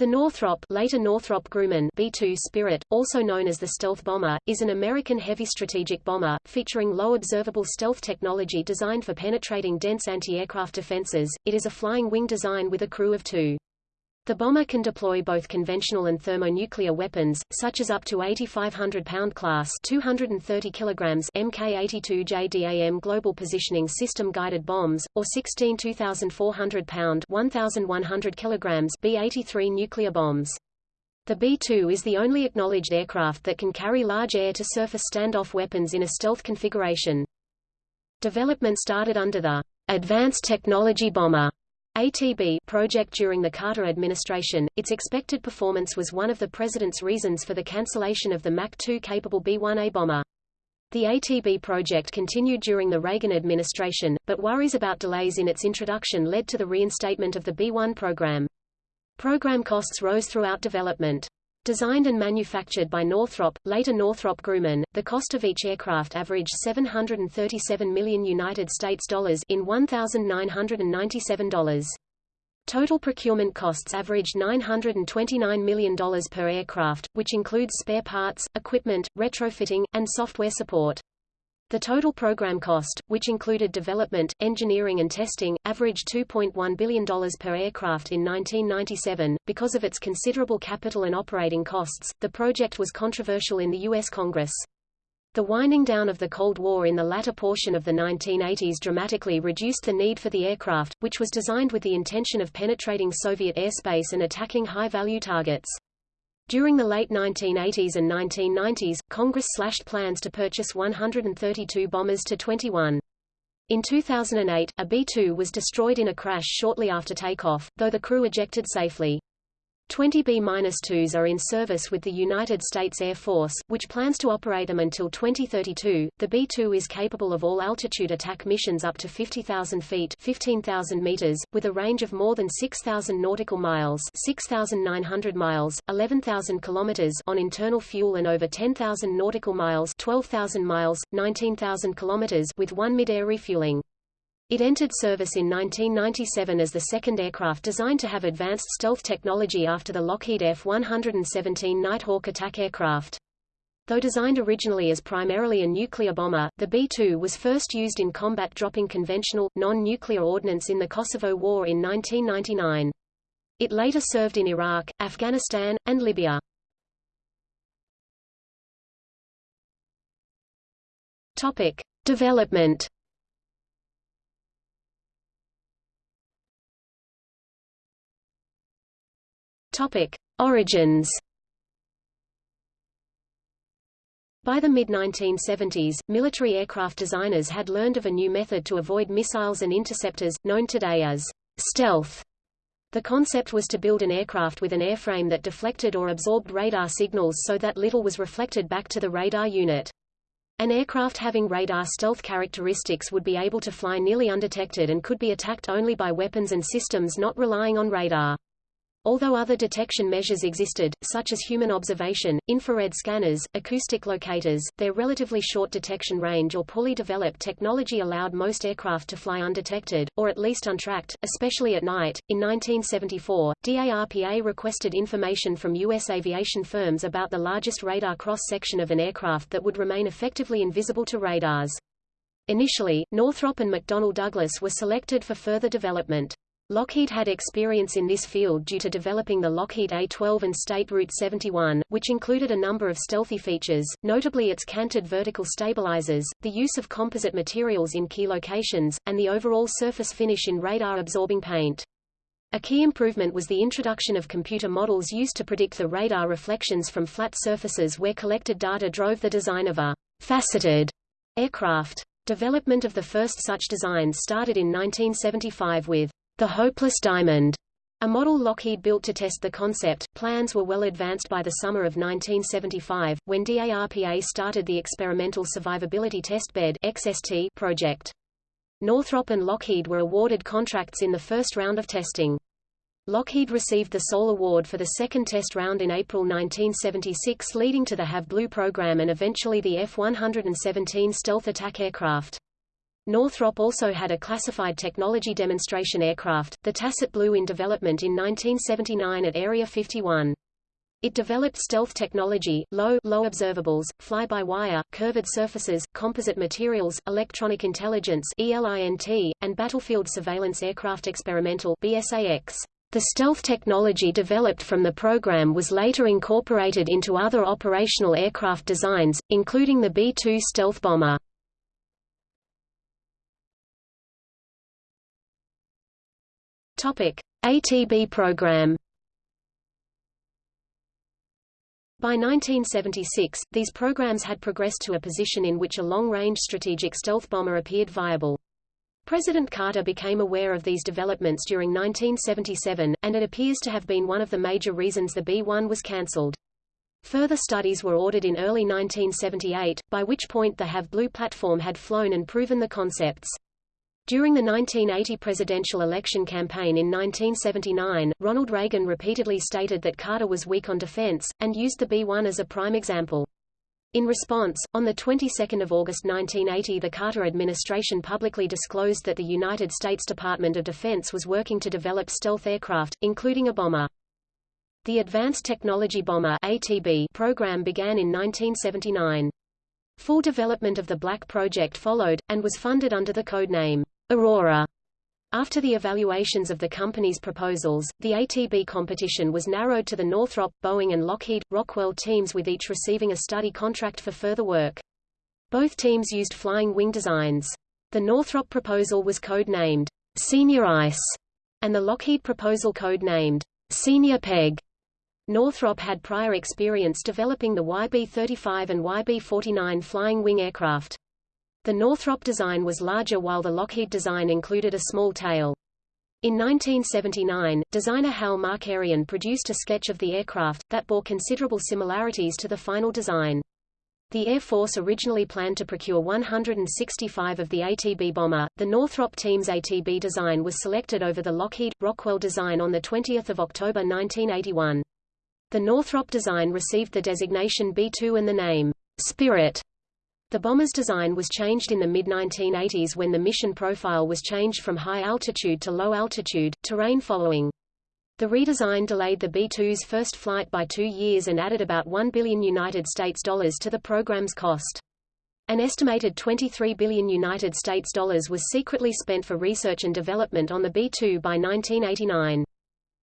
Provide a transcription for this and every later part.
The Northrop, later Northrop Grumman B-2 Spirit, also known as the stealth bomber, is an American heavy strategic bomber, featuring low observable stealth technology designed for penetrating dense anti-aircraft defenses. It is a flying wing design with a crew of two. The bomber can deploy both conventional and thermonuclear weapons, such as up to 8,500 pound class 230 kilograms Mk-82 JDAM Global Positioning System guided bombs, or 16 2,400 pound 1,100 kilograms B-83 nuclear bombs. The B-2 is the only acknowledged aircraft that can carry large air-to-surface standoff weapons in a stealth configuration. Development started under the Advanced Technology Bomber ATB project during the Carter administration, its expected performance was one of the president's reasons for the cancellation of the Mach 2 capable B-1A bomber. The ATB project continued during the Reagan administration, but worries about delays in its introduction led to the reinstatement of the B-1 program. Program costs rose throughout development. Designed and manufactured by Northrop, later Northrop Grumman, the cost of each aircraft averaged 737 million United States dollars in $1,997. Total procurement costs averaged $929 million per aircraft, which includes spare parts, equipment, retrofitting, and software support. The total program cost, which included development, engineering and testing, averaged $2.1 billion per aircraft in 1997. Because of its considerable capital and operating costs, the project was controversial in the U.S. Congress. The winding down of the Cold War in the latter portion of the 1980s dramatically reduced the need for the aircraft, which was designed with the intention of penetrating Soviet airspace and attacking high-value targets. During the late 1980s and 1990s, Congress slashed plans to purchase 132 bombers to 21. In 2008, a B-2 was destroyed in a crash shortly after takeoff, though the crew ejected safely. 20 B-2s are in service with the United States Air Force, which plans to operate them until 2032. The B-2 is capable of all altitude attack missions up to 50,000 feet 15,000 meters, with a range of more than 6,000 nautical miles 6,900 miles, 11,000 kilometers on internal fuel and over 10,000 nautical miles 12,000 miles, 19,000 kilometers with one mid-air refueling. It entered service in 1997 as the second aircraft designed to have advanced stealth technology after the Lockheed F-117 Nighthawk attack aircraft. Though designed originally as primarily a nuclear bomber, the B-2 was first used in combat dropping conventional, non-nuclear ordnance in the Kosovo War in 1999. It later served in Iraq, Afghanistan, and Libya. Topic. Development Topic: Origins. By the mid-1970s, military aircraft designers had learned of a new method to avoid missiles and interceptors, known today as stealth. The concept was to build an aircraft with an airframe that deflected or absorbed radar signals so that little was reflected back to the radar unit. An aircraft having radar stealth characteristics would be able to fly nearly undetected and could be attacked only by weapons and systems not relying on radar. Although other detection measures existed, such as human observation, infrared scanners, acoustic locators, their relatively short detection range or poorly developed technology allowed most aircraft to fly undetected, or at least untracked, especially at night. In 1974, DARPA requested information from U.S. aviation firms about the largest radar cross-section of an aircraft that would remain effectively invisible to radars. Initially, Northrop and McDonnell Douglas were selected for further development. Lockheed had experience in this field due to developing the Lockheed A-12 and State Route 71, which included a number of stealthy features, notably its canted vertical stabilizers, the use of composite materials in key locations, and the overall surface finish in radar-absorbing paint. A key improvement was the introduction of computer models used to predict the radar reflections from flat surfaces where collected data drove the design of a faceted aircraft. Development of the first such design started in 1975 with the Hopeless Diamond, a model Lockheed built to test the concept. Plans were well advanced by the summer of 1975, when DARPA started the Experimental Survivability Testbed (XST) project. Northrop and Lockheed were awarded contracts in the first round of testing. Lockheed received the sole award for the second test round in April 1976 leading to the Have Blue program and eventually the F-117 stealth attack aircraft. Northrop also had a classified technology demonstration aircraft, the Tacit Blue in development in 1979 at Area 51. It developed stealth technology, low, low observables, fly-by-wire, curved surfaces, composite materials, electronic intelligence ELINT, and battlefield surveillance aircraft experimental BSAX. The stealth technology developed from the program was later incorporated into other operational aircraft designs, including the B-2 stealth bomber. Topic: ATB program. By 1976, these programs had progressed to a position in which a long-range strategic stealth bomber appeared viable. President Carter became aware of these developments during 1977, and it appears to have been one of the major reasons the B-1 was cancelled. Further studies were ordered in early 1978, by which point the Have Blue platform had flown and proven the concepts. During the 1980 presidential election campaign in 1979, Ronald Reagan repeatedly stated that Carter was weak on defense, and used the B-1 as a prime example. In response, on the 22nd of August 1980 the Carter administration publicly disclosed that the United States Department of Defense was working to develop stealth aircraft, including a bomber. The Advanced Technology Bomber ATB program began in 1979. Full development of the Black project followed, and was funded under the code name Aurora. After the evaluations of the company's proposals, the ATB competition was narrowed to the Northrop, Boeing and Lockheed, Rockwell teams with each receiving a study contract for further work. Both teams used flying wing designs. The Northrop proposal was code-named Senior Ice, and the Lockheed proposal code-named Senior Peg. Northrop had prior experience developing the YB-35 and YB-49 flying wing aircraft. The Northrop design was larger while the Lockheed design included a small tail. In 1979, designer Hal Markarian produced a sketch of the aircraft, that bore considerable similarities to the final design. The Air Force originally planned to procure 165 of the ATB bomber. The Northrop team's ATB design was selected over the Lockheed Rockwell design on the 20th of October 1981. The Northrop design received the designation B2 and the name Spirit the bomber's design was changed in the mid-1980s when the mission profile was changed from high altitude to low altitude, terrain following. The redesign delayed the B-2's first flight by two years and added about 1 billion United States dollars to the program's cost. An estimated 23 billion United States dollars was secretly spent for research and development on the B-2 by 1989.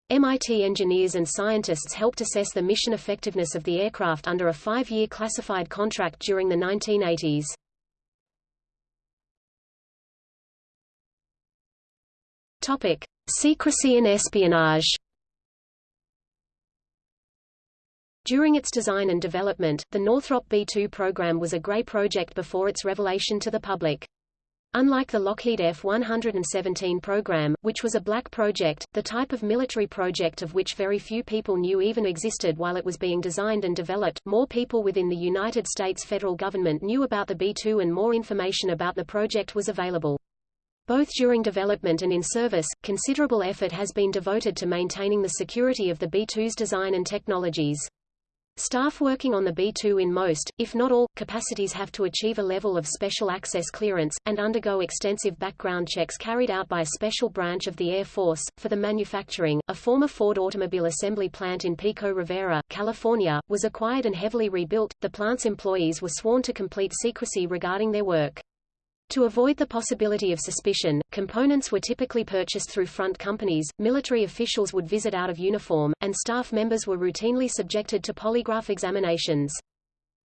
MIT engineers and scientists helped assess the mission effectiveness of the aircraft under a five-year classified contract during the 1980s. Topic: Secrecy and espionage. During its design and development, the Northrop B-2 program was a gray project before its revelation to the public. Unlike the Lockheed F-117 program, which was a black project, the type of military project of which very few people knew even existed while it was being designed and developed, more people within the United States federal government knew about the B-2 and more information about the project was available. Both during development and in service, considerable effort has been devoted to maintaining the security of the B-2's design and technologies. Staff working on the B-2 in most, if not all, capacities have to achieve a level of special access clearance, and undergo extensive background checks carried out by a special branch of the Air Force. For the manufacturing, a former Ford automobile assembly plant in Pico Rivera, California, was acquired and heavily rebuilt. The plant's employees were sworn to complete secrecy regarding their work. To avoid the possibility of suspicion, components were typically purchased through front companies, military officials would visit out of uniform, and staff members were routinely subjected to polygraph examinations.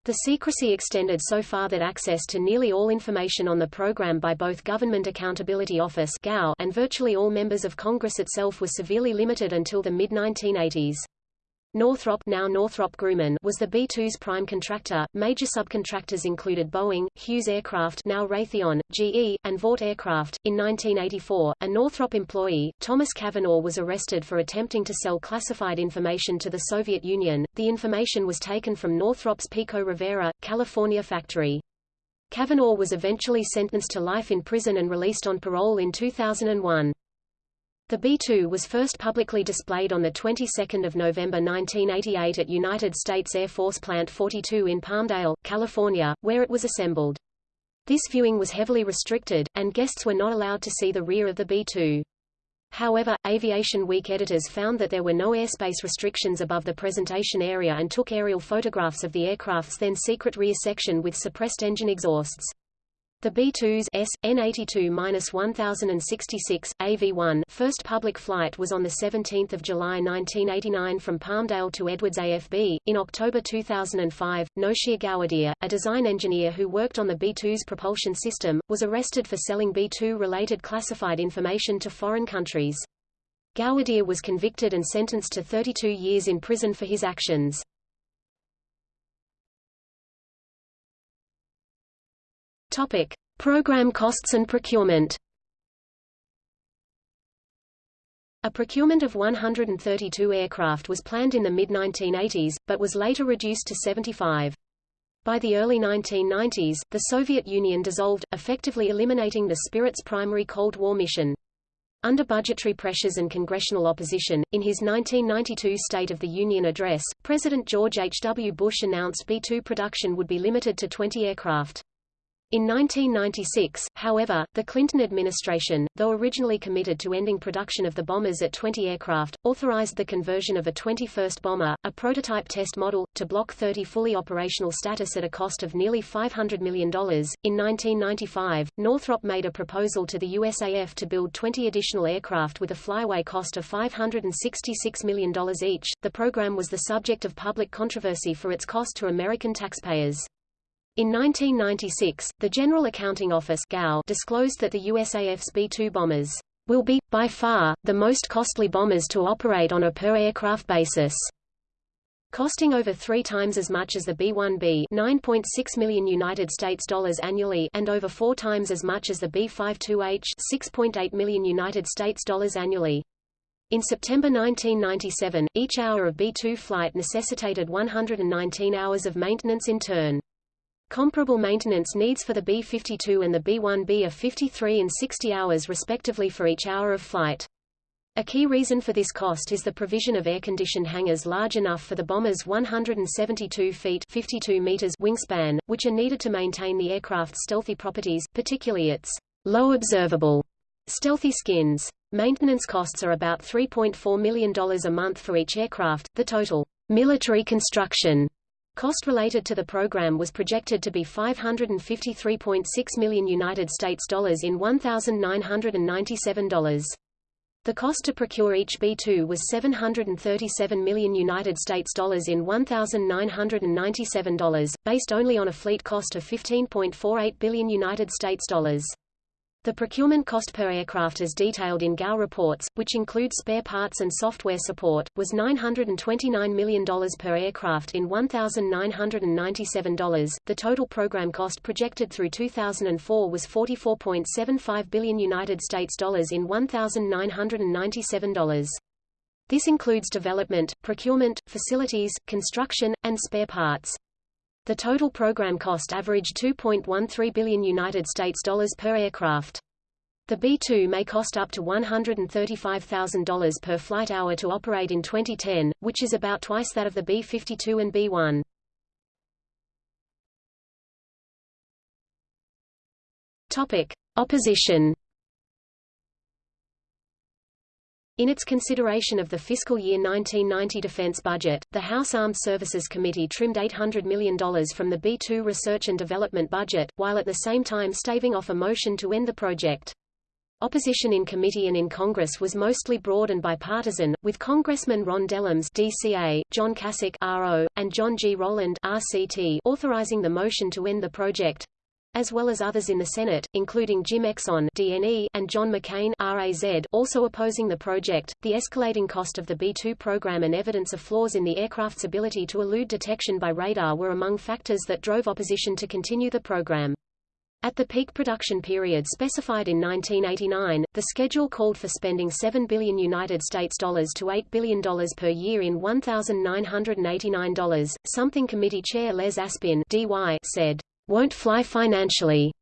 The secrecy extended so far that access to nearly all information on the program by both Government Accountability Office and virtually all members of Congress itself was severely limited until the mid-1980s. Northrop, now Northrop Grumman, was the B-2's prime contractor. Major subcontractors included Boeing, Hughes Aircraft, now Raytheon, GE, and Vought Aircraft. In 1984, a Northrop employee, Thomas Cavanagh, was arrested for attempting to sell classified information to the Soviet Union. The information was taken from Northrop's Pico Rivera, California factory. Cavanagh was eventually sentenced to life in prison and released on parole in 2001. The B-2 was first publicly displayed on the 22nd of November 1988 at United States Air Force Plant 42 in Palmdale, California, where it was assembled. This viewing was heavily restricted, and guests were not allowed to see the rear of the B-2. However, Aviation Week editors found that there were no airspace restrictions above the presentation area and took aerial photographs of the aircraft's then secret rear section with suppressed engine exhausts. The B-2's S, N82-1066, AV-1 first public flight was on 17 July 1989 from Palmdale to Edwards AFB. In October 2005, Noshir Gowadia, a design engineer who worked on the B-2's propulsion system, was arrested for selling B-2-related classified information to foreign countries. Gowadia was convicted and sentenced to 32 years in prison for his actions. Topic: Program costs and procurement. A procurement of 132 aircraft was planned in the mid-1980s, but was later reduced to 75. By the early 1990s, the Soviet Union dissolved, effectively eliminating the Spirit's primary Cold War mission. Under budgetary pressures and congressional opposition, in his 1992 State of the Union address, President George H. W. Bush announced B-2 production would be limited to 20 aircraft. In 1996, however, the Clinton administration, though originally committed to ending production of the bombers at 20 aircraft, authorized the conversion of a 21st bomber, a prototype test model, to Block 30 fully operational status at a cost of nearly $500 million. In 1995, Northrop made a proposal to the USAF to build 20 additional aircraft with a flyaway cost of $566 million each. The program was the subject of public controversy for its cost to American taxpayers. In 1996, the General Accounting Office disclosed that the USAF's B-2 bombers will be, by far, the most costly bombers to operate on a per-aircraft basis costing over three times as much as the B-1B 9.6 million United States dollars annually and over four times as much as the B-52H 6.8 million United States dollars annually. In September 1997, each hour of B-2 flight necessitated 119 hours of maintenance in turn. Comparable maintenance needs for the B-52 and the B-1B are 53 and 60 hours respectively for each hour of flight. A key reason for this cost is the provision of air-conditioned hangars large enough for the bomber's 172 feet 52 meters wingspan, which are needed to maintain the aircraft's stealthy properties, particularly its low observable stealthy skins. Maintenance costs are about $3.4 million a month for each aircraft. The total military construction Cost related to the program was projected to be 553.6 million United States dollars in $1,997. The cost to procure each B-2 was 737 million United States dollars in $1,997, based only on a fleet cost of 15.48 billion United States dollars. The procurement cost per aircraft as detailed in GAO reports, which include spare parts and software support, was $929 million per aircraft in $1,997. The total program cost projected through 2004 was 44.75 billion United States dollars in $1,997. This includes development, procurement, facilities, construction, and spare parts. The total program cost averaged 2.13 billion United States dollars per aircraft. The B-2 may cost up to $135,000 per flight hour to operate in 2010, which is about twice that of the B-52 and B-1. Topic: Opposition In its consideration of the fiscal year 1990 defense budget, the House Armed Services Committee trimmed $800 million from the B-2 research and development budget, while at the same time staving off a motion to end the project. Opposition in committee and in Congress was mostly broad and bipartisan, with Congressman Ron Dellums DCA, John Kasich RO, and John G. Rowland RCT authorizing the motion to end the project, as well as others in the Senate, including Jim Exon DNE and John McCain RAZ, also opposing the project. The escalating cost of the B-2 program and evidence of flaws in the aircraft's ability to elude detection by radar were among factors that drove opposition to continue the program. At the peak production period specified in 1989, the schedule called for spending 7 billion United States dollars to 8 billion dollars per year in $1,989. Something committee chair Les Aspin DY said won't fly financially.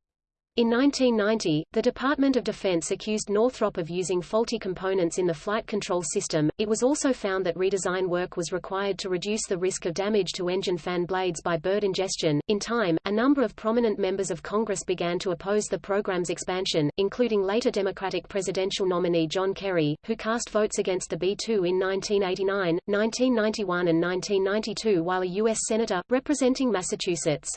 In 1990, the Department of Defense accused Northrop of using faulty components in the flight control system. It was also found that redesign work was required to reduce the risk of damage to engine fan blades by bird ingestion. In time, a number of prominent members of Congress began to oppose the program's expansion, including later Democratic presidential nominee John Kerry, who cast votes against the B-2 in 1989, 1991 and 1992 while a U.S. Senator, representing Massachusetts.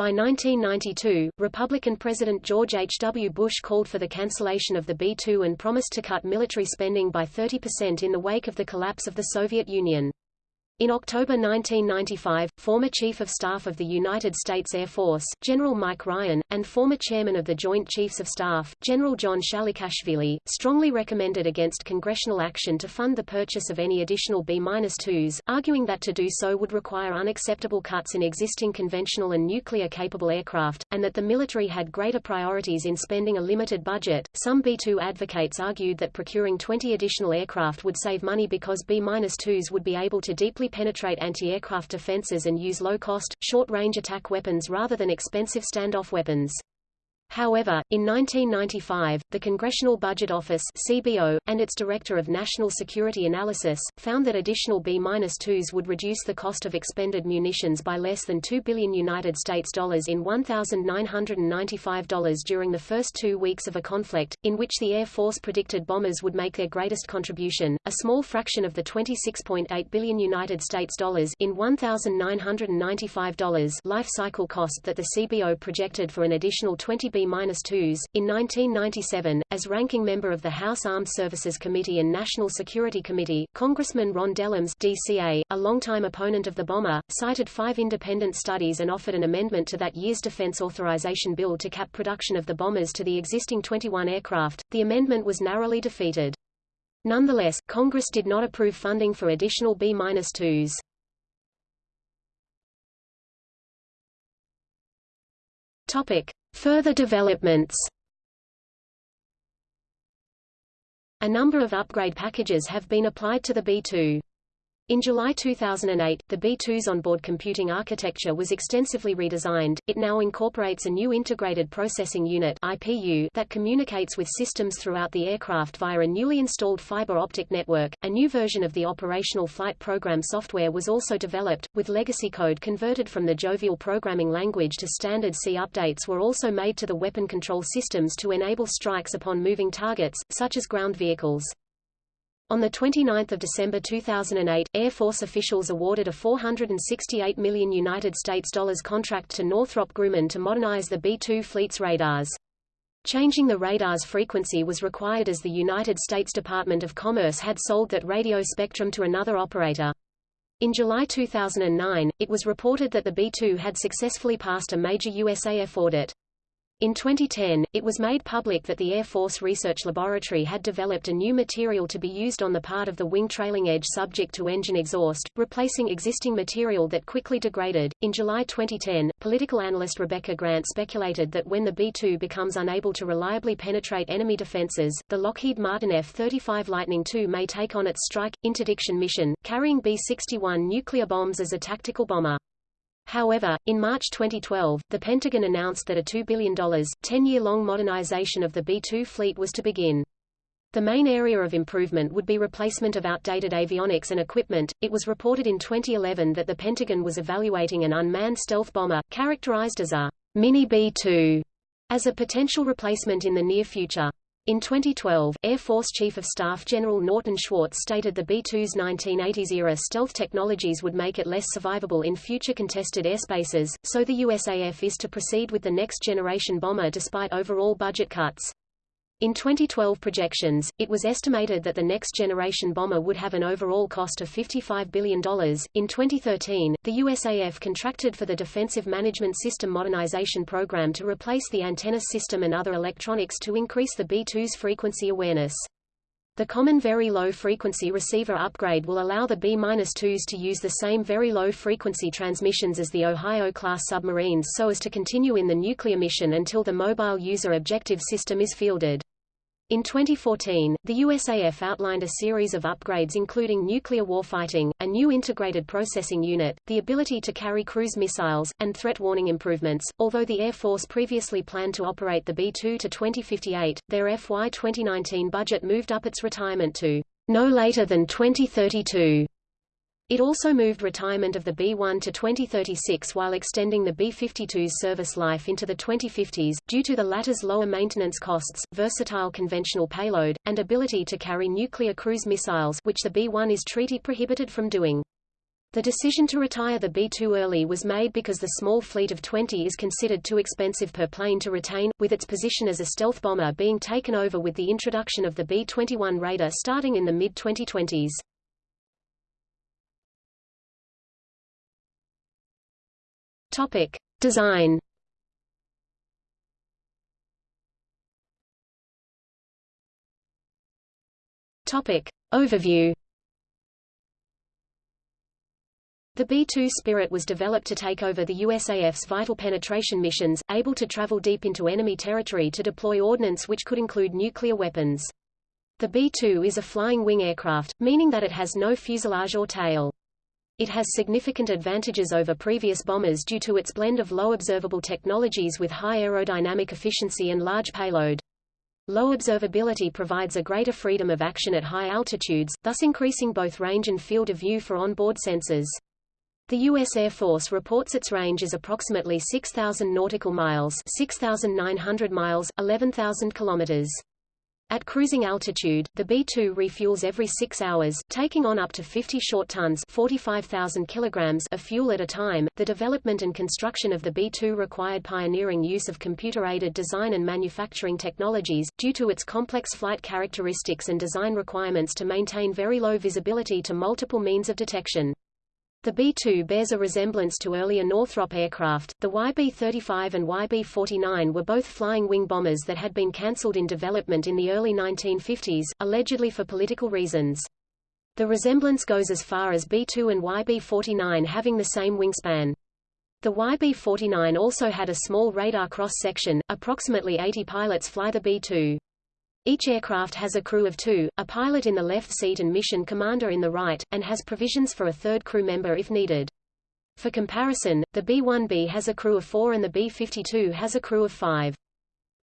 By 1992, Republican President George H. W. Bush called for the cancellation of the B-2 and promised to cut military spending by 30% in the wake of the collapse of the Soviet Union. In October 1995, former Chief of Staff of the United States Air Force, General Mike Ryan, and former Chairman of the Joint Chiefs of Staff, General John Shalikashvili, strongly recommended against congressional action to fund the purchase of any additional B-2s, arguing that to do so would require unacceptable cuts in existing conventional and nuclear-capable aircraft, and that the military had greater priorities in spending a limited budget. Some B-2 advocates argued that procuring 20 additional aircraft would save money because B-2s would be able to deeply penetrate anti-aircraft defenses and use low-cost, short-range attack weapons rather than expensive standoff weapons. However, in 1995, the Congressional Budget Office (CBO) and its Director of National Security Analysis found that additional B-2s would reduce the cost of expended munitions by less than 2 billion United States dollars in $1,995 during the first 2 weeks of a conflict in which the Air Force predicted bombers would make their greatest contribution, a small fraction of the 26.8 billion United States dollars in $1,995 life cycle cost that the CBO projected for an additional 20 B B-2s. In 1997, as ranking member of the House Armed Services Committee and National Security Committee, Congressman Ron Dellums DCA, a longtime opponent of the bomber, cited five independent studies and offered an amendment to that year's Defense Authorization Bill to cap production of the bombers to the existing 21 aircraft. The amendment was narrowly defeated. Nonetheless, Congress did not approve funding for additional B-2s. Topic: Further developments A number of upgrade packages have been applied to the B2. In July 2008, the B-2's onboard computing architecture was extensively redesigned. It now incorporates a new integrated processing unit (IPU) that communicates with systems throughout the aircraft via a newly installed fiber optic network. A new version of the operational flight program software was also developed, with legacy code converted from the Jovial programming language to standard C. Updates were also made to the weapon control systems to enable strikes upon moving targets, such as ground vehicles. On 29 December 2008, Air Force officials awarded a 468 million United States dollars contract to Northrop Grumman to modernize the B-2 fleet's radars. Changing the radar's frequency was required as the United States Department of Commerce had sold that radio spectrum to another operator. In July 2009, it was reported that the B-2 had successfully passed a major USAF audit. In 2010, it was made public that the Air Force Research Laboratory had developed a new material to be used on the part of the wing trailing edge subject to engine exhaust, replacing existing material that quickly degraded. In July 2010, political analyst Rebecca Grant speculated that when the B-2 becomes unable to reliably penetrate enemy defenses, the Lockheed Martin F-35 Lightning II may take on its strike, interdiction mission, carrying B-61 nuclear bombs as a tactical bomber. However, in March 2012, the Pentagon announced that a $2 billion, 10-year-long modernization of the B-2 fleet was to begin. The main area of improvement would be replacement of outdated avionics and equipment. It was reported in 2011 that the Pentagon was evaluating an unmanned stealth bomber, characterized as a mini B-2, as a potential replacement in the near future. In 2012, Air Force Chief of Staff General Norton Schwartz stated the B-2's 1980s-era stealth technologies would make it less survivable in future contested airspaces, so the USAF is to proceed with the next-generation bomber despite overall budget cuts. In 2012 projections, it was estimated that the next generation bomber would have an overall cost of $55 billion. In 2013, the USAF contracted for the Defensive Management System Modernization Program to replace the antenna system and other electronics to increase the B-2's frequency awareness. The Common Very Low Frequency Receiver upgrade will allow the B-2s to use the same very low frequency transmissions as the Ohio-class submarines so as to continue in the nuclear mission until the Mobile User Objective System is fielded. In 2014, the USAF outlined a series of upgrades including nuclear warfighting, a new integrated processing unit, the ability to carry cruise missiles, and threat warning improvements. Although the Air Force previously planned to operate the B-2 to 2058, their FY 2019 budget moved up its retirement to no later than 2032. It also moved retirement of the B-1 to 2036 while extending the B-52's service life into the 2050s, due to the latter's lower maintenance costs, versatile conventional payload, and ability to carry nuclear cruise missiles which the B-1 is treaty prohibited from doing. The decision to retire the B-2 early was made because the small fleet of 20 is considered too expensive per plane to retain, with its position as a stealth bomber being taken over with the introduction of the B-21 Raider starting in the mid-2020s. Topic: Design. Topic: Overview. The B-2 Spirit was developed to take over the USAF's vital penetration missions, able to travel deep into enemy territory to deploy ordnance which could include nuclear weapons. The B-2 is a flying wing aircraft, meaning that it has no fuselage or tail. It has significant advantages over previous bombers due to its blend of low observable technologies with high aerodynamic efficiency and large payload. Low observability provides a greater freedom of action at high altitudes, thus increasing both range and field of view for onboard sensors. The U.S. Air Force reports its range is approximately 6,000 nautical miles 6,900 miles, 11,000 kilometers. At cruising altitude, the B-2 refuels every six hours, taking on up to 50 short tons 45,000 kilograms of fuel at a time. The development and construction of the B-2 required pioneering use of computer-aided design and manufacturing technologies, due to its complex flight characteristics and design requirements to maintain very low visibility to multiple means of detection. The B-2 bears a resemblance to earlier Northrop aircraft. The YB-35 and YB-49 were both flying wing bombers that had been cancelled in development in the early 1950s, allegedly for political reasons. The resemblance goes as far as B-2 and YB-49 having the same wingspan. The YB-49 also had a small radar cross-section, approximately 80 pilots fly the B-2. Each aircraft has a crew of two, a pilot in the left seat and mission commander in the right, and has provisions for a third crew member if needed. For comparison, the B-1B has a crew of four and the B-52 has a crew of five.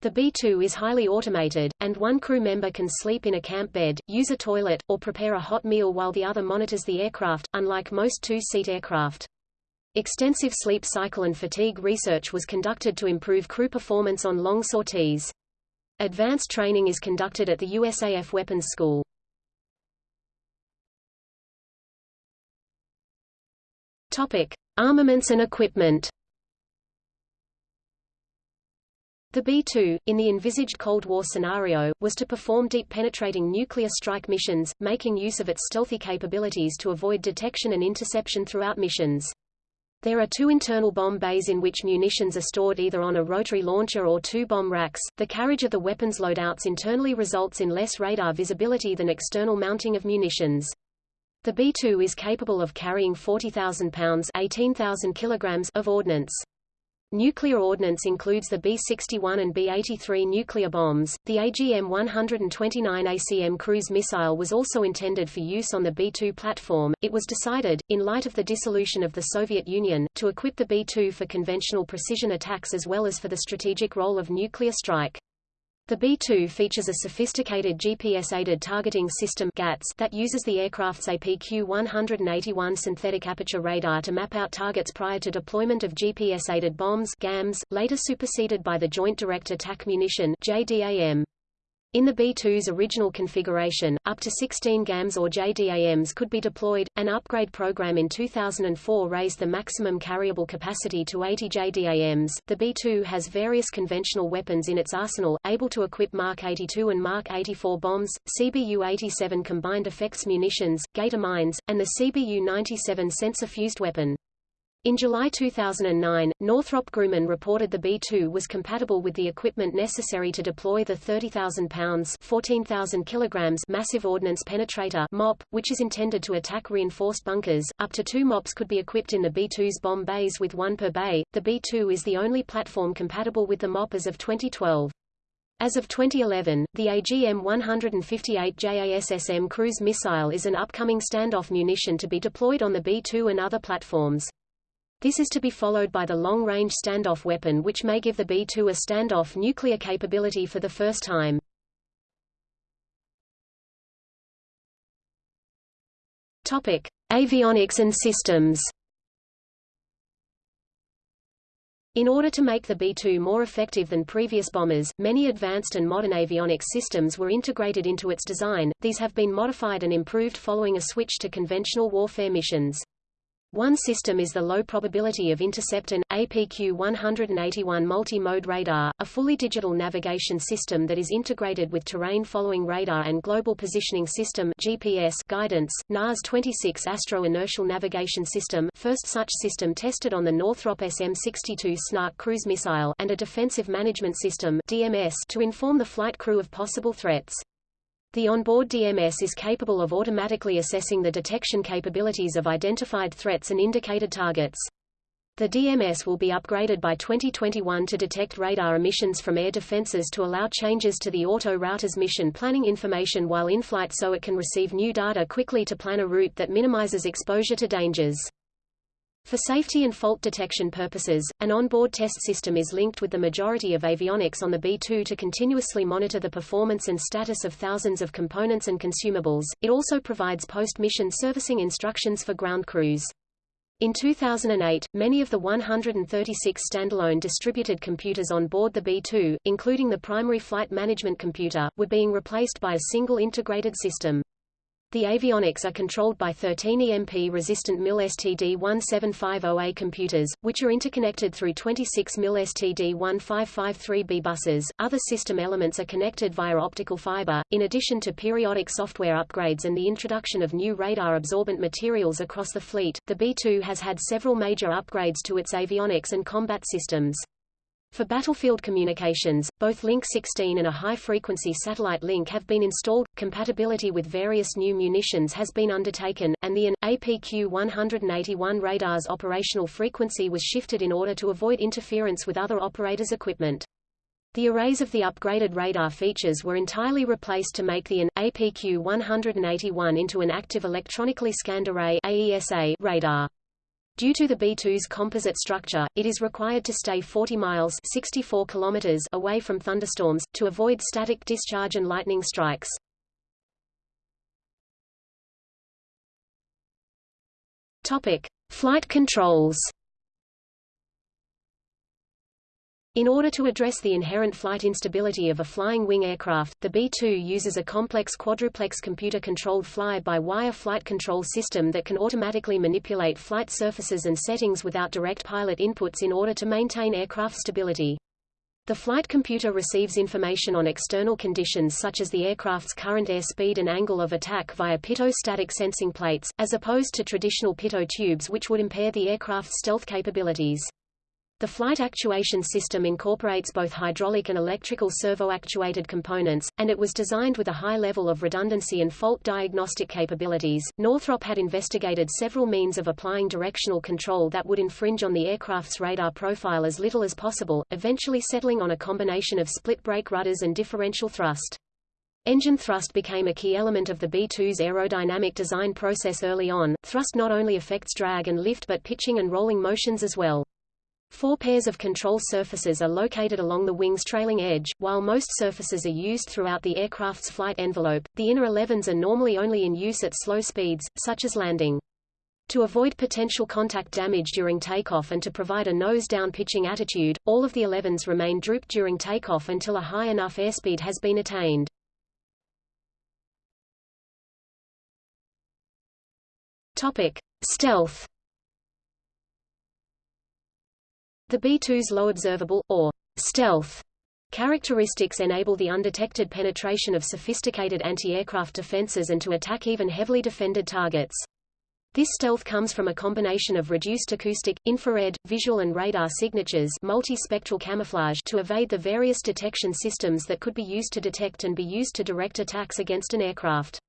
The B-2 is highly automated, and one crew member can sleep in a camp bed, use a toilet, or prepare a hot meal while the other monitors the aircraft, unlike most two-seat aircraft. Extensive sleep cycle and fatigue research was conducted to improve crew performance on long sorties. Advanced training is conducted at the USAF Weapons School. Topic: Armaments and equipment. The B-2, in the envisaged Cold War scenario, was to perform deep-penetrating nuclear strike missions, making use of its stealthy capabilities to avoid detection and interception throughout missions. There are two internal bomb bays in which munitions are stored either on a rotary launcher or two bomb racks. The carriage of the weapons loadouts internally results in less radar visibility than external mounting of munitions. The B-2 is capable of carrying 40,000 pounds 18,000 kilograms of ordnance. Nuclear ordnance includes the B-61 and B-83 nuclear bombs. The AGM-129 ACM cruise missile was also intended for use on the B-2 platform. It was decided, in light of the dissolution of the Soviet Union, to equip the B-2 for conventional precision attacks as well as for the strategic role of nuclear strike. The B-2 features a sophisticated GPS-aided targeting system GATS that uses the aircraft's APQ-181 synthetic aperture radar to map out targets prior to deployment of GPS-aided bombs GAMS, later superseded by the Joint Direct Attack Munition JDAM. In the B-2's original configuration, up to 16 GAMs or JDAMs could be deployed. An upgrade program in 2004 raised the maximum carryable capacity to 80 JDAMs. The B-2 has various conventional weapons in its arsenal, able to equip Mark 82 and Mark 84 bombs, CBU-87 combined effects munitions, Gator mines, and the CBU-97 sensor-fused weapon. In July 2009, Northrop Grumman reported the B-2 was compatible with the equipment necessary to deploy the 30,000 pounds 14,000 kilograms massive ordnance penetrator MOP, which is intended to attack reinforced bunkers. Up to two MOPs could be equipped in the B-2's bomb bays with one per bay. The B-2 is the only platform compatible with the MOP as of 2012. As of 2011, the AGM-158 JASSM cruise missile is an upcoming standoff munition to be deployed on the B-2 and other platforms. This is to be followed by the long-range standoff weapon which may give the B-2 a standoff nuclear capability for the first time. Topic: Avionics and systems. In order to make the B-2 more effective than previous bombers, many advanced and modern avionics systems were integrated into its design. These have been modified and improved following a switch to conventional warfare missions. One system is the low probability of intercept and APQ-181 multi-mode radar, a fully digital navigation system that is integrated with terrain-following radar and global positioning system GPS guidance. NAS-26 astro-inertial navigation system, first such system tested on the Northrop SM-62 Snark cruise missile, and a defensive management system DMS to inform the flight crew of possible threats. The onboard DMS is capable of automatically assessing the detection capabilities of identified threats and indicated targets. The DMS will be upgraded by 2021 to detect radar emissions from air defenses to allow changes to the auto router's mission planning information while in flight so it can receive new data quickly to plan a route that minimizes exposure to dangers. For safety and fault detection purposes, an onboard test system is linked with the majority of avionics on the B-2 to continuously monitor the performance and status of thousands of components and consumables. It also provides post-mission servicing instructions for ground crews. In 2008, many of the 136 standalone distributed computers on board the B-2, including the primary flight management computer, were being replaced by a single integrated system. The avionics are controlled by 13 EMP-resistant MIL STD-1750A computers, which are interconnected through 26 MIL STD-1553B buses. Other system elements are connected via optical fiber, in addition to periodic software upgrades and the introduction of new radar-absorbent materials across the fleet. The B-2 has had several major upgrades to its avionics and combat systems. For battlefield communications, both Link 16 and a high-frequency satellite link have been installed, compatibility with various new munitions has been undertaken, and the AN, APQ-181 radar's operational frequency was shifted in order to avoid interference with other operators' equipment. The arrays of the upgraded radar features were entirely replaced to make the AN, APQ-181 into an active electronically scanned array AESA radar. Due to the B-2's composite structure, it is required to stay 40 miles 64 kilometers away from thunderstorms, to avoid static discharge and lightning strikes. Topic. Flight controls In order to address the inherent flight instability of a flying wing aircraft, the B-2 uses a complex quadruplex computer-controlled fly-by-wire flight control system that can automatically manipulate flight surfaces and settings without direct pilot inputs in order to maintain aircraft stability. The flight computer receives information on external conditions such as the aircraft's current airspeed and angle of attack via pitot-static sensing plates, as opposed to traditional pitot tubes which would impair the aircraft's stealth capabilities. The flight actuation system incorporates both hydraulic and electrical servo-actuated components, and it was designed with a high level of redundancy and fault diagnostic capabilities. Northrop had investigated several means of applying directional control that would infringe on the aircraft's radar profile as little as possible, eventually settling on a combination of split brake rudders and differential thrust. Engine thrust became a key element of the B-2's aerodynamic design process early on. Thrust not only affects drag and lift but pitching and rolling motions as well. Four pairs of control surfaces are located along the wing's trailing edge, while most surfaces are used throughout the aircraft's flight envelope. The inner elevons are normally only in use at slow speeds, such as landing. To avoid potential contact damage during takeoff and to provide a nose-down pitching attitude, all of the elevons remain drooped during takeoff until a high enough airspeed has been attained. Topic: Stealth The B-2's low observable, or stealth, characteristics enable the undetected penetration of sophisticated anti-aircraft defenses and to attack even heavily defended targets. This stealth comes from a combination of reduced acoustic, infrared, visual and radar signatures multi-spectral camouflage to evade the various detection systems that could be used to detect and be used to direct attacks against an aircraft.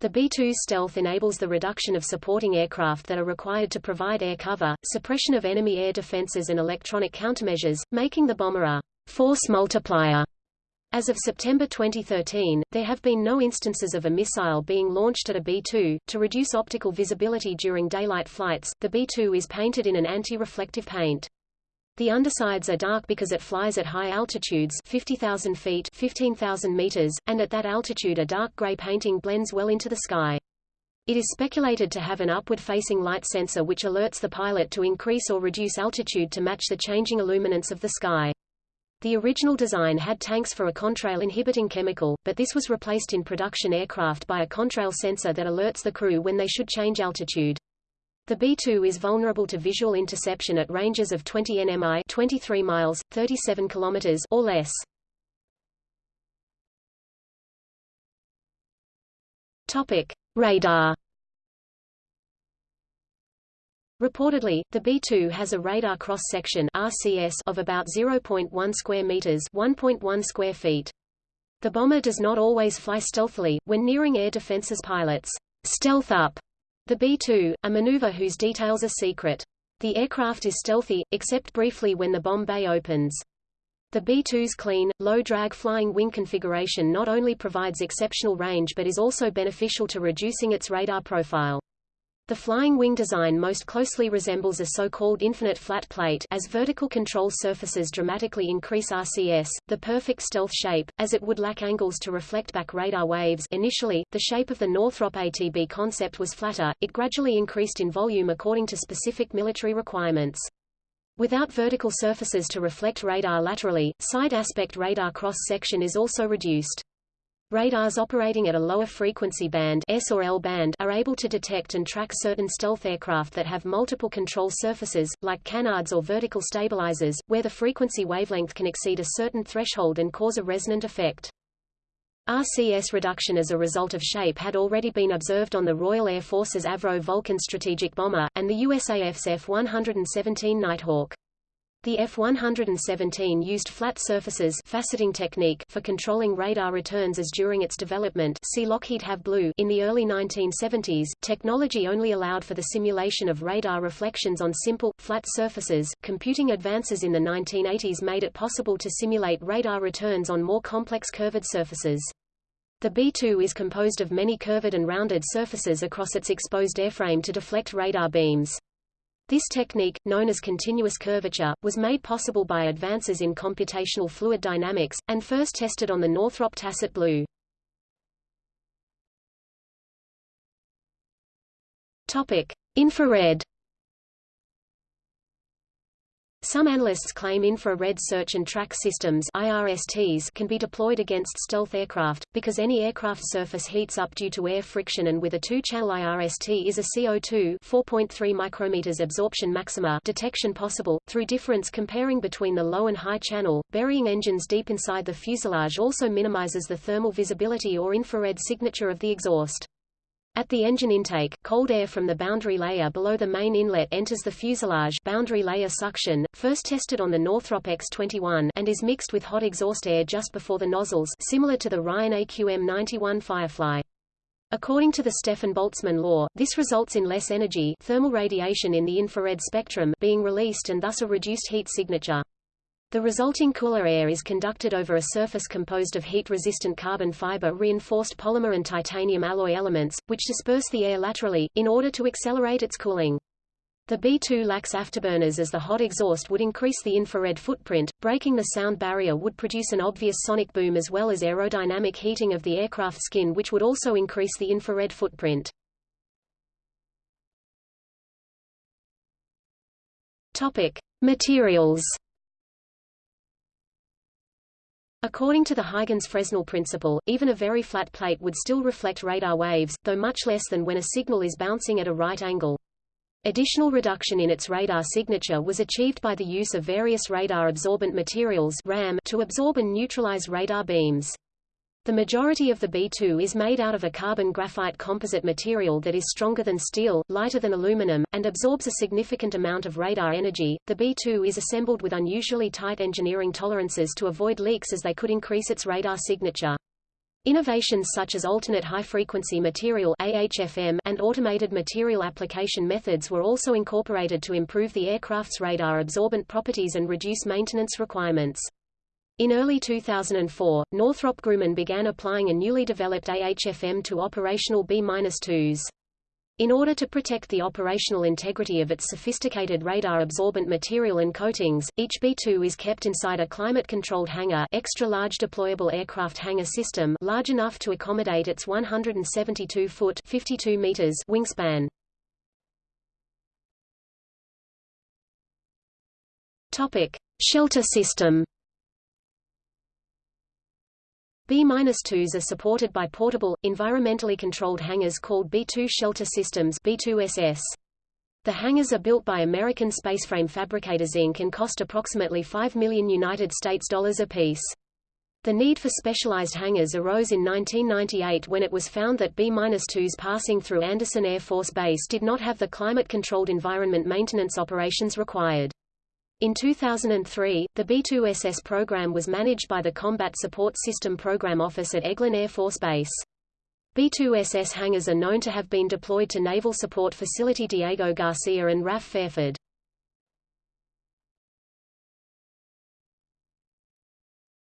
The B-2 stealth enables the reduction of supporting aircraft that are required to provide air cover, suppression of enemy air defenses and electronic countermeasures, making the bomber a force multiplier As of September 2013, there have been no instances of a missile being launched at a B-2. To reduce optical visibility during daylight flights, the B-2 is painted in an anti-reflective paint. The undersides are dark because it flies at high altitudes 50,000 feet 15,000 meters, and at that altitude a dark gray painting blends well into the sky. It is speculated to have an upward-facing light sensor which alerts the pilot to increase or reduce altitude to match the changing illuminance of the sky. The original design had tanks for a contrail inhibiting chemical, but this was replaced in production aircraft by a contrail sensor that alerts the crew when they should change altitude. The B-2 is vulnerable to visual interception at ranges of 20 nmi 23 miles, 37 kilometers or less. Topic: Radar Reportedly, the B-2 has a radar cross-section (RCS) of about 0.1 square meters (1.1 square feet). The bomber does not always fly stealthily. When nearing air defenses pilots stealth up the B-2, a maneuver whose details are secret. The aircraft is stealthy, except briefly when the bomb bay opens. The B-2's clean, low-drag flying wing configuration not only provides exceptional range but is also beneficial to reducing its radar profile. The flying wing design most closely resembles a so-called infinite flat plate as vertical control surfaces dramatically increase RCS, the perfect stealth shape, as it would lack angles to reflect back radar waves initially, the shape of the Northrop ATB concept was flatter, it gradually increased in volume according to specific military requirements. Without vertical surfaces to reflect radar laterally, side aspect radar cross-section is also reduced. Radars operating at a lower frequency band S or L band are able to detect and track certain stealth aircraft that have multiple control surfaces, like canards or vertical stabilizers, where the frequency wavelength can exceed a certain threshold and cause a resonant effect. RCS reduction as a result of shape had already been observed on the Royal Air Force's Avro Vulcan strategic bomber, and the USAF's F-117 Nighthawk. The F-117 used flat surfaces faceting technique for controlling radar returns as during its development see Lockheed Have Blue in the early 1970s, technology only allowed for the simulation of radar reflections on simple, flat surfaces. Computing advances in the 1980s made it possible to simulate radar returns on more complex curved surfaces. The B-2 is composed of many curved and rounded surfaces across its exposed airframe to deflect radar beams. This technique, known as continuous curvature, was made possible by advances in computational fluid dynamics, and first tested on the Northrop Tacit Blue. Topic: Infrared some analysts claim infrared search and track systems IRSTs can be deployed against stealth aircraft, because any aircraft surface heats up due to air friction and with a two-channel IRST is a CO2 4.3 micrometers absorption maxima detection possible, through difference comparing between the low and high channel. Burying engines deep inside the fuselage also minimizes the thermal visibility or infrared signature of the exhaust. At the engine intake, cold air from the boundary layer below the main inlet enters the fuselage boundary layer suction, first tested on the Northrop X-21 and is mixed with hot exhaust air just before the nozzles similar to the Ryan AQM-91 Firefly. According to the Stefan Boltzmann law, this results in less energy thermal radiation in the infrared spectrum being released and thus a reduced heat signature. The resulting cooler air is conducted over a surface composed of heat-resistant carbon fiber reinforced polymer and titanium alloy elements, which disperse the air laterally, in order to accelerate its cooling. The B-2 lacks afterburners as the hot exhaust would increase the infrared footprint, breaking the sound barrier would produce an obvious sonic boom as well as aerodynamic heating of the aircraft skin which would also increase the infrared footprint. Topic. Materials According to the Huygens-Fresnel principle, even a very flat plate would still reflect radar waves, though much less than when a signal is bouncing at a right angle. Additional reduction in its radar signature was achieved by the use of various radar-absorbent materials RAM to absorb and neutralize radar beams. The majority of the B2 is made out of a carbon graphite composite material that is stronger than steel, lighter than aluminum, and absorbs a significant amount of radar energy. The B2 is assembled with unusually tight engineering tolerances to avoid leaks as they could increase its radar signature. Innovations such as alternate high-frequency material AHFM and automated material application methods were also incorporated to improve the aircraft's radar absorbent properties and reduce maintenance requirements. In early 2004, Northrop Grumman began applying a newly developed AHFM to operational B-2s. In order to protect the operational integrity of its sophisticated radar-absorbent material and coatings, each B-2 is kept inside a climate-controlled hangar extra-large deployable aircraft hangar system large enough to accommodate its 172-foot 52 meters wingspan. Topic: Shelter system. B-2s are supported by portable, environmentally controlled hangars called B-2 shelter systems B-2SS. The hangars are built by American Spaceframe Fabricators Inc. and cost approximately 5 million United States dollars apiece. The need for specialized hangars arose in 1998 when it was found that B-2s passing through Andersen Air Force Base did not have the climate-controlled environment maintenance operations required. In 2003, the B-2SS program was managed by the Combat Support System Program Office at Eglin Air Force Base. B-2SS hangars are known to have been deployed to Naval Support Facility Diego Garcia and RAF Fairford.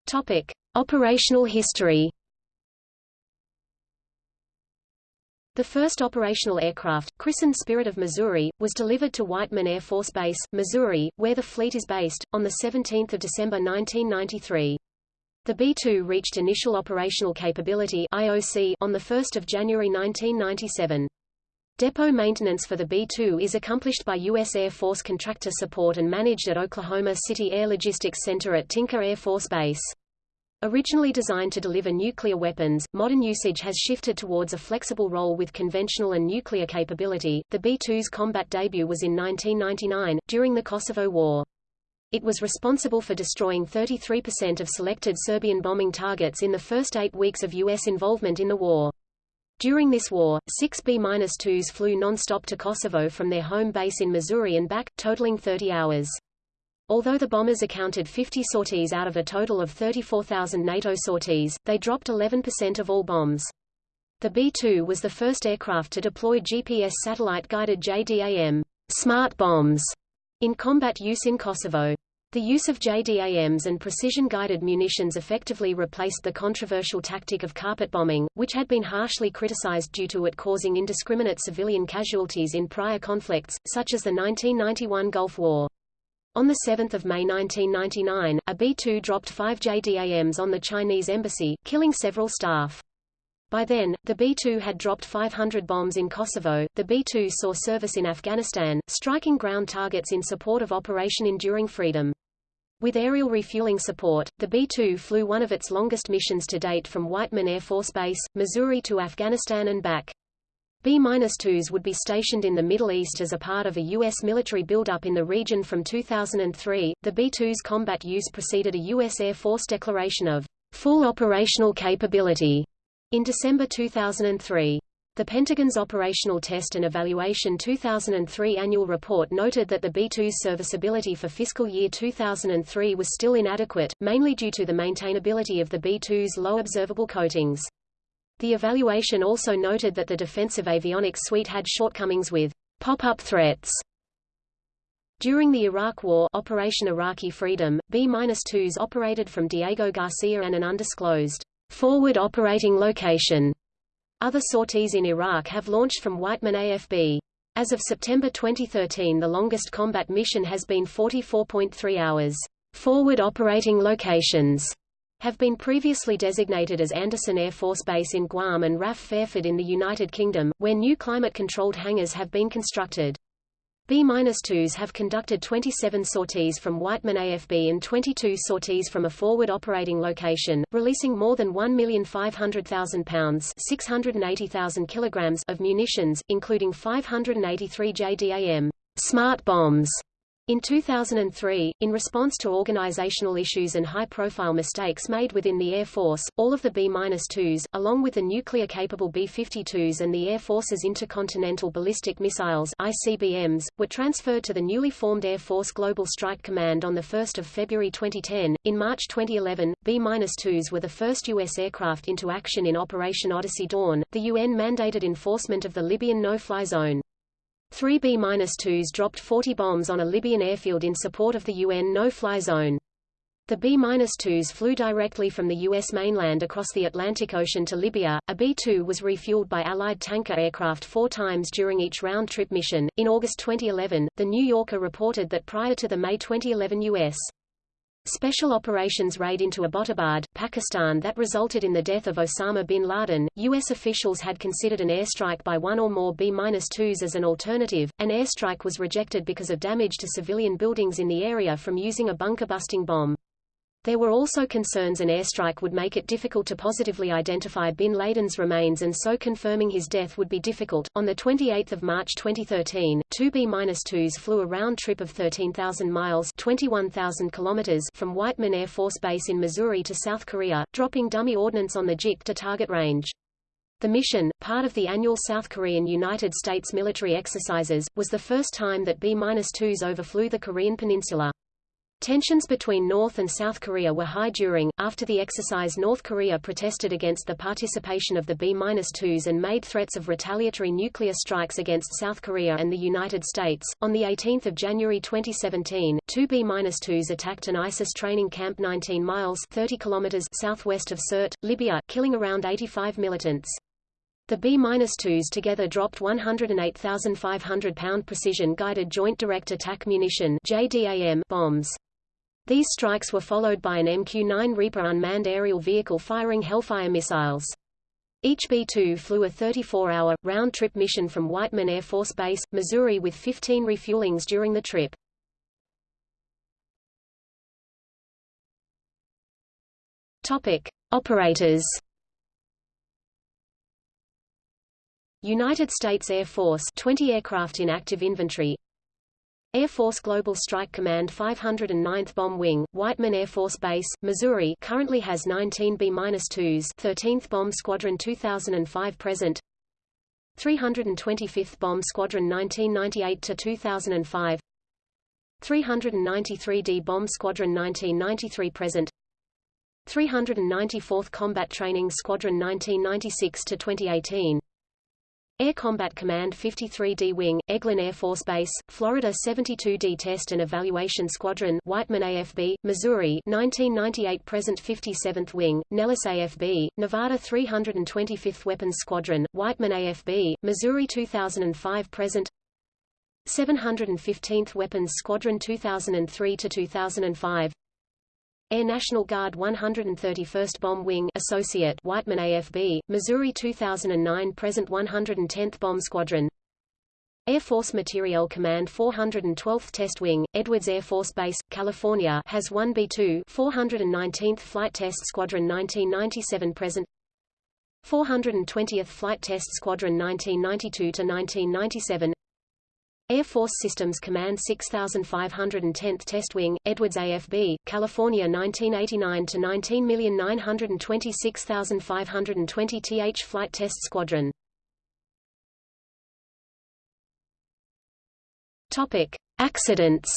Topic: Operational history. The first operational aircraft, christened Spirit of Missouri, was delivered to Whiteman Air Force Base, Missouri, where the fleet is based, on 17 December 1993. The B-2 reached initial operational capability IOC on 1 January 1997. Depot maintenance for the B-2 is accomplished by U.S. Air Force contractor support and managed at Oklahoma City Air Logistics Center at Tinker Air Force Base. Originally designed to deliver nuclear weapons, modern usage has shifted towards a flexible role with conventional and nuclear capability. The B-2's combat debut was in 1999, during the Kosovo War. It was responsible for destroying 33% of selected Serbian bombing targets in the first eight weeks of U.S. involvement in the war. During this war, six B-2s flew non-stop to Kosovo from their home base in Missouri and back, totaling 30 hours. Although the bombers accounted 50 sorties out of a total of 34,000 NATO sorties, they dropped 11% of all bombs. The B-2 was the first aircraft to deploy GPS satellite-guided JDAM smart bombs in combat use in Kosovo. The use of JDAMs and precision-guided munitions effectively replaced the controversial tactic of carpet bombing, which had been harshly criticized due to it causing indiscriminate civilian casualties in prior conflicts, such as the 1991 Gulf War. On 7 May 1999, a B-2 dropped five JDAMs on the Chinese embassy, killing several staff. By then, the B-2 had dropped 500 bombs in Kosovo. The B-2 saw service in Afghanistan, striking ground targets in support of Operation Enduring Freedom. With aerial refueling support, the B-2 flew one of its longest missions to date from Whiteman Air Force Base, Missouri to Afghanistan and back. B-2s would be stationed in the Middle East as a part of a U.S. military buildup in the region from 2003. The B-2's combat use preceded a U.S. Air Force declaration of full operational capability in December 2003. The Pentagon's Operational Test and Evaluation 2003 annual report noted that the B-2's serviceability for fiscal year 2003 was still inadequate, mainly due to the maintainability of the B-2's low observable coatings. The evaluation also noted that the defensive avionics suite had shortcomings with pop-up threats. During the Iraq War Operation Iraqi Freedom, B-2s operated from Diego Garcia and an undisclosed forward operating location. Other sorties in Iraq have launched from Whiteman AFB. As of September 2013 the longest combat mission has been 44.3 hours. Forward operating locations have been previously designated as Andersen Air Force Base in Guam and RAF Fairford in the United Kingdom, where new climate-controlled hangars have been constructed. B-2s have conducted 27 sorties from Whiteman AFB and 22 sorties from a forward operating location, releasing more than 1,500,000 pounds 680,000 kilograms of munitions, including 583 JDAM smart bombs in 2003, in response to organizational issues and high-profile mistakes made within the Air Force, all of the B-2s, along with the nuclear-capable B-52s and the Air Force's Intercontinental Ballistic Missiles ICBMs, were transferred to the newly formed Air Force Global Strike Command on 1 February 2010. In March 2011, B-2s were the first U.S. aircraft into action in Operation Odyssey Dawn, the UN-mandated enforcement of the Libyan no-fly zone. Three B-2s dropped 40 bombs on a Libyan airfield in support of the UN no-fly zone. The B-2s flew directly from the U.S. mainland across the Atlantic Ocean to Libya. A B-2 was refueled by Allied tanker aircraft four times during each round-trip mission. In August 2011, The New Yorker reported that prior to the May 2011 U.S. Special operations raid into Abbottabad, Pakistan that resulted in the death of Osama bin Laden, U.S. officials had considered an airstrike by one or more B-2s as an alternative. An airstrike was rejected because of damage to civilian buildings in the area from using a bunker-busting bomb. There were also concerns an airstrike would make it difficult to positively identify bin Laden's remains and so confirming his death would be difficult. On the 28th of March 2013, two B-2s flew a round trip of 13,000 miles (21,000 kilometers) from Whiteman Air Force Base in Missouri to South Korea, dropping dummy ordnance on the Jik Do target range. The mission, part of the annual South Korean United States military exercises, was the first time that B-2s overflew the Korean peninsula. Tensions between North and South Korea were high during, after the exercise North Korea protested against the participation of the B-2s and made threats of retaliatory nuclear strikes against South Korea and the United States. On 18 January 2017, two B-2s attacked an ISIS training camp 19 miles 30 kilometers southwest of Sirte, Libya, killing around 85 militants. The B-2s together dropped 108,500 pound precision-guided Joint Direct Attack Munition JDAM bombs. These strikes were followed by an MQ-9 Reaper unmanned aerial vehicle firing Hellfire missiles. Each B-2 flew a 34-hour, round-trip mission from Whiteman Air Force Base, Missouri with 15 refuelings during the trip. Topic. Operators United States Air Force 20 aircraft in active inventory Air Force Global Strike Command 509th Bomb Wing, Whiteman Air Force Base, Missouri currently has 19 B-2s 13th Bomb Squadron 2005 present. 325th Bomb Squadron 1998-2005 393d Bomb Squadron 1993 present. 394th Combat Training Squadron 1996-2018 Air Combat Command 53D Wing, Eglin Air Force Base, Florida 72D Test and Evaluation Squadron Whiteman AFB, Missouri 1998 Present 57th Wing, Nellis AFB, Nevada 325th Weapons Squadron, Whiteman AFB, Missouri 2005 Present 715th Weapons Squadron 2003-2005 Air National Guard 131st Bomb Wing Associate Whiteman AFB, Missouri 2009 Present 110th Bomb Squadron. Air Force Materiel Command 412th Test Wing, Edwards Air Force Base, California has 1 B-2 419th Flight Test Squadron 1997 present. 420th Flight Test Squadron 1992-1997 Air Force Systems Command 6510th Test Wing, Edwards AFB, California 1989 to 19926520 th Flight Test Squadron. Topic: Accidents.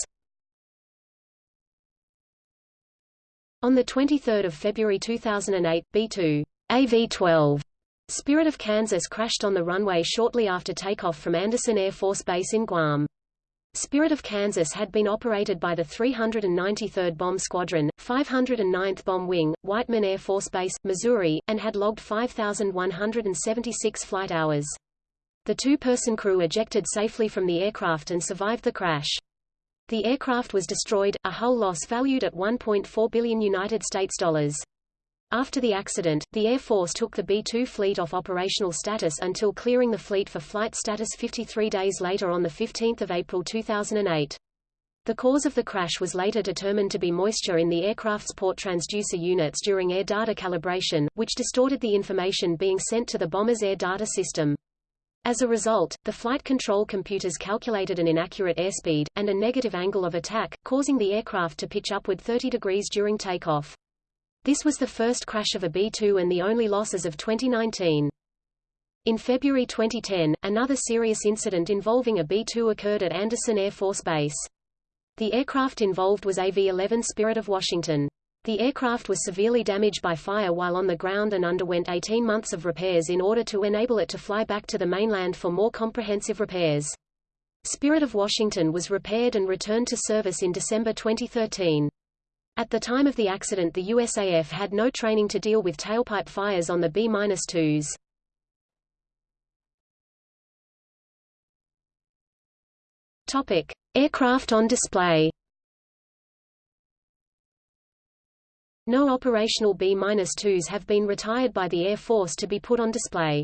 On 23 February 2008, B-2 AV-12 Spirit of Kansas crashed on the runway shortly after takeoff from Andersen Air Force Base in Guam. Spirit of Kansas had been operated by the 393rd Bomb Squadron, 509th Bomb Wing, Whiteman Air Force Base, Missouri, and had logged 5,176 flight hours. The two-person crew ejected safely from the aircraft and survived the crash. The aircraft was destroyed, a hull loss valued at 1.4 billion United States dollars. After the accident, the Air Force took the B-2 fleet off operational status until clearing the fleet for flight status 53 days later on 15 April 2008. The cause of the crash was later determined to be moisture in the aircraft's port transducer units during air data calibration, which distorted the information being sent to the bomber's air data system. As a result, the flight control computers calculated an inaccurate airspeed, and a negative angle of attack, causing the aircraft to pitch upward 30 degrees during takeoff. This was the first crash of a B-2 and the only losses of 2019. In February 2010, another serious incident involving a B-2 occurred at Andersen Air Force Base. The aircraft involved was AV-11 Spirit of Washington. The aircraft was severely damaged by fire while on the ground and underwent 18 months of repairs in order to enable it to fly back to the mainland for more comprehensive repairs. Spirit of Washington was repaired and returned to service in December 2013. At the time of the accident the USAF had no training to deal with tailpipe fires on the B-2s. Topic: Aircraft on display. No operational B-2s have been retired by the Air Force to be put on display.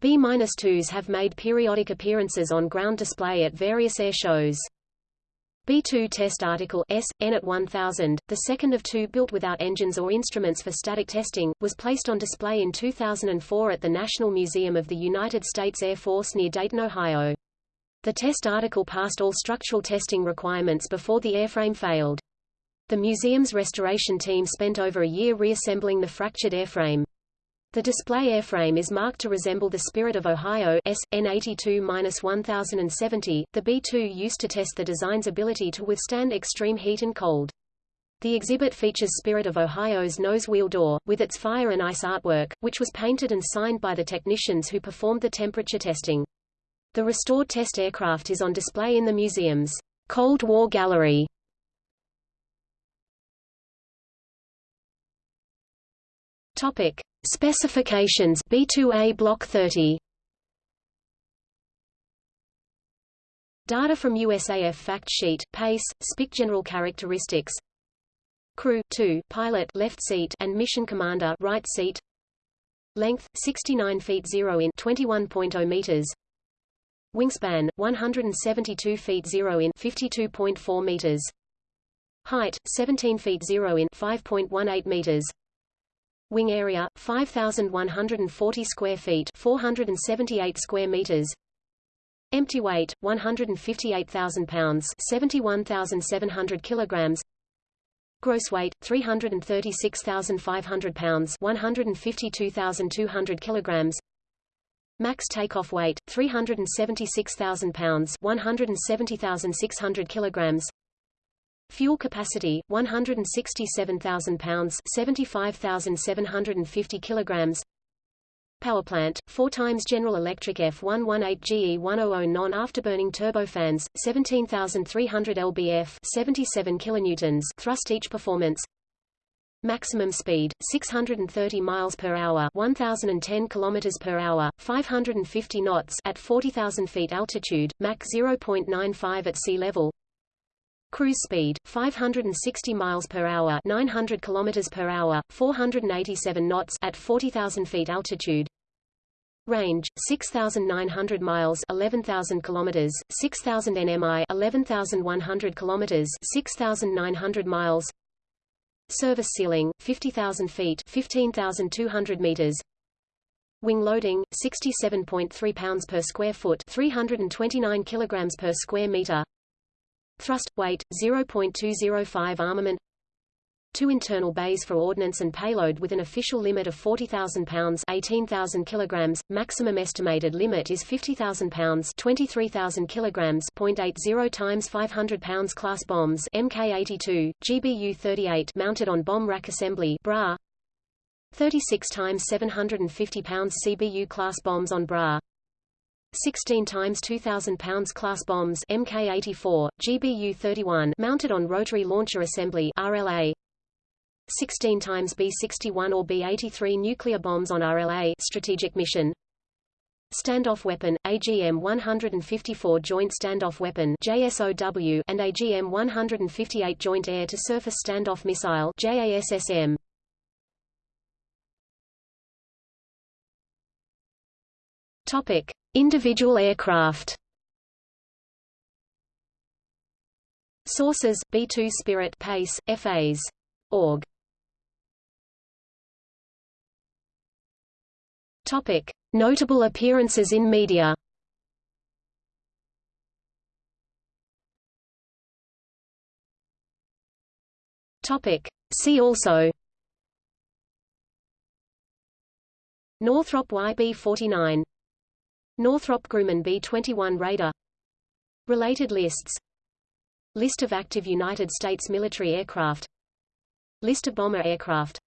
B-2s have made periodic appearances on ground display at various air shows. B-2 test article S, N at 1000, the second of two built without engines or instruments for static testing, was placed on display in 2004 at the National Museum of the United States Air Force near Dayton, Ohio. The test article passed all structural testing requirements before the airframe failed. The museum's restoration team spent over a year reassembling the fractured airframe. The display airframe is marked to resemble the Spirit of Ohio S, N82-1070. The B-2 used to test the design's ability to withstand extreme heat and cold. The exhibit features Spirit of Ohio's nose wheel door, with its fire and ice artwork, which was painted and signed by the technicians who performed the temperature testing. The restored test aircraft is on display in the museum's Cold War Gallery. Topic: Specifications B2A Block 30. Data from USAF fact sheet, pace, Spick general characteristics. Crew 2, pilot left seat and mission commander right seat. Length 69 feet 0 in 21.0 meters. Wingspan 172 feet 0 in 52.4 meters. Height 17 feet 0 in 5.18 meters. Wing area 5140 square feet, 478 square meters. Empty weight 158,000 pounds, 71,700 kilograms. Gross weight 336,500 pounds, 152,200 kilograms. Max takeoff weight 376,000 pounds, 170,600 kilograms. Fuel capacity 167,000 pounds, 75,750 kilograms. Power plant 4 times General Electric F118 GE100 non-afterburning turbofans, 17,300 lbf, 77 kilonewtons thrust each performance. Maximum speed 630 miles per hour, 1010 kilometers per hour, 550 knots at 40,000 feet altitude, Mach 0.95 at sea level. Cruise speed 560 miles per hour, 900 kilometers per hour, 487 knots at 40,000 feet altitude. Range 6,900 miles, 11,000 kilometers, 6,000 nmi, 11,100 kilometers, 6,900 miles. Service ceiling 50,000 feet, 15,200 meters. Wing loading 67.3 pounds per square foot, 329 kilograms per square meter. Thrust, weight, 0.205 armament. Two internal bays for ordnance and payload with an official limit of 40,000 pounds 18,000 kilograms, maximum estimated limit is 50,000 pounds 23,000 kilograms. 0.80 times 500 pounds class bombs Mk82, GBU-38 mounted on bomb rack assembly bra. 36 times 750 pounds CBU class bombs on bra 16 times 2000 pounds class bombs Mk84, GBU-31 mounted on rotary launcher assembly RLA 16 times B-61 or B-83 nuclear bombs on RLA strategic mission. Standoff weapon, AGM-154 Joint Standoff Weapon JSOW and AGM-158 Joint Air-to-Surface Standoff Missile JASSM. Topic: Individual aircraft Sources: B2 Spirit Pace, FAs. Org. Topic: Notable appearances in media. Topic: See also. Northrop YB-49 Northrop Grumman B-21 Raider Related lists. List of active United States military aircraft. List of bomber aircraft.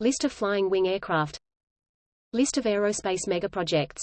List of flying wing aircraft. List of aerospace megaprojects